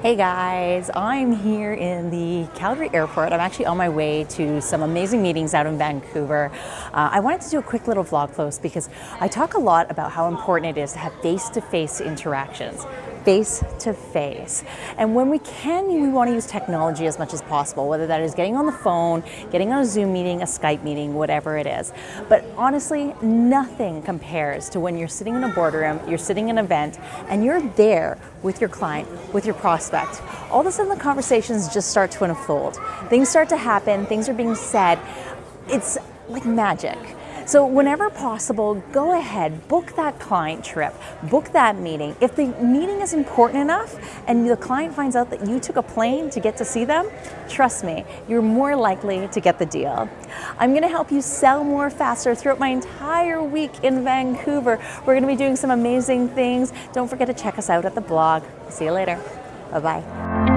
Hey guys, I'm here in the Calgary airport. I'm actually on my way to some amazing meetings out in Vancouver. Uh, I wanted to do a quick little vlog post because I talk a lot about how important it is to have face-to-face -face interactions face to face. And when we can, we want to use technology as much as possible, whether that is getting on the phone, getting on a Zoom meeting, a Skype meeting, whatever it is. But honestly, nothing compares to when you're sitting in a boardroom, you're sitting in an event, and you're there with your client, with your prospect. All of a sudden the conversations just start to unfold. Things start to happen, things are being said. It's like magic. So whenever possible, go ahead, book that client trip, book that meeting. If the meeting is important enough and the client finds out that you took a plane to get to see them, trust me, you're more likely to get the deal. I'm gonna help you sell more faster throughout my entire week in Vancouver. We're gonna be doing some amazing things. Don't forget to check us out at the blog. See you later. Bye-bye.